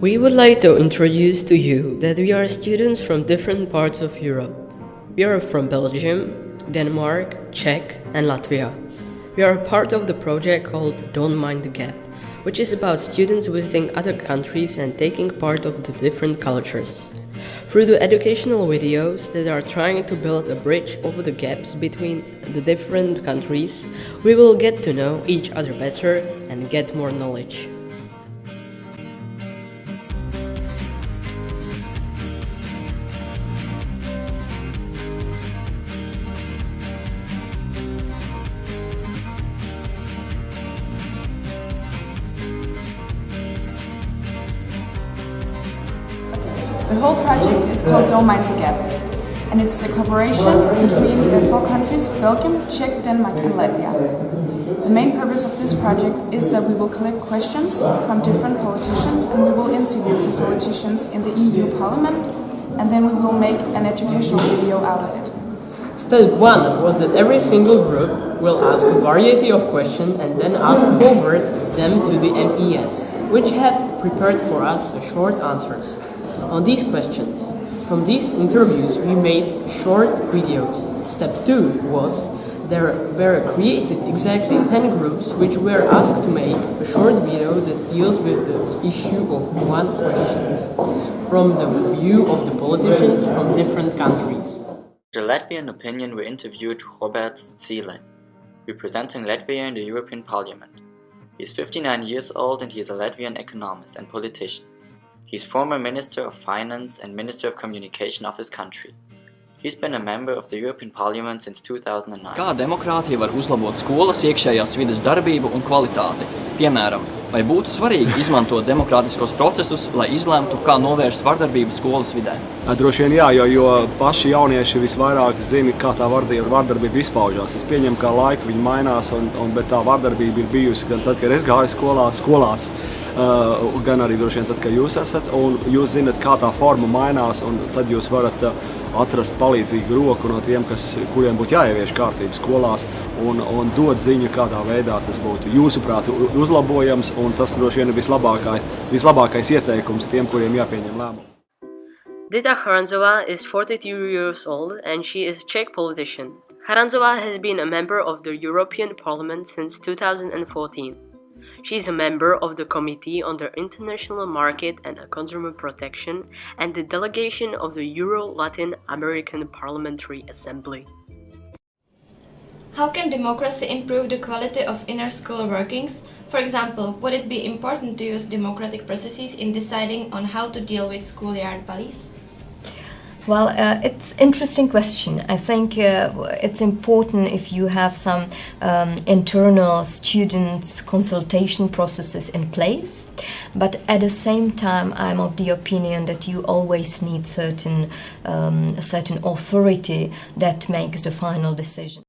We would like to introduce to you that we are students from different parts of Europe. We are from Belgium, Denmark, Czech, and Latvia. We are part of the project called Don't Mind the Gap, which is about students visiting other countries and taking part of the different cultures. Through the educational videos that are trying to build a bridge over the gaps between the different countries, we will get to know each other better and get more knowledge. The whole project is called Don't Mind the Gap, and it's a cooperation between the four countries Belgium, Czech, Denmark, and Latvia. The main purpose of this project is that we will collect questions from different politicians and we will interview some politicians in the EU Parliament, and then we will make an educational video out of it. Step 1 was that every single group will ask a variety of questions and then ask forward them to the MES, which had prepared for us short answers on these questions. From these interviews we made short videos. Step 2 was there were created exactly 10 groups which were asked to make a short video that deals with the issue of one question from the view of the politicians from different countries. The Latvian opinion we interviewed Robert Zīle, representing Latvia in the European Parliament. He is 59 years old and he is a Latvian economist and politician. He is former Minister of Finance and Minister of Communication of his country. He's been a member of the European Parliament since 2009. Kā demokrātija var uzlabot skolas iekšējās vides darbību un kvalitāti? Piemēram, vai būtu svarīgi izmantot demokrātiskos procesus, lai izlemtu, kā novērst vardarbību skolas vidē? Droši vien jā, jo, jo paši jaunieši visvairāk zina, kā tā vardarbība, vardarbība izpaužās. Es pieņemu, ka laika viņi mainās, un, un, bet tā vardarbība ir bijusi gan tad, kad es gāju skolā, skolās, uh, gan arī droši vien tad, kad jūs esat, un jūs zinat, kā tā forma mainās, un tad jūs varat uh, atrast palīdzīgu roku no tiem, kas, kuriem būtu jāievieš kārtība skolās un, un dot ziņu, kādā veidā tas būtu jūsuprāt uzlabojams, un tas droši vien ir vislabākais, vislabākais ieteikums tiem, kuriem jāpieņem lēmumu. Dita Charanzova is 42 years old and she is a Czech politician. Charanzova has been a member of the European Parliament since 2014. She is a member of the Committee on the International Market and Consumer Protection and the delegation of the Euro-Latin American Parliamentary Assembly. How can democracy improve the quality of inner school workings? For example, would it be important to use democratic processes in deciding on how to deal with schoolyard bullies? Well, uh, it's interesting question. I think uh, it's important if you have some um, internal students consultation processes in place, but at the same time, I'm of the opinion that you always need certain um, a certain authority that makes the final decision.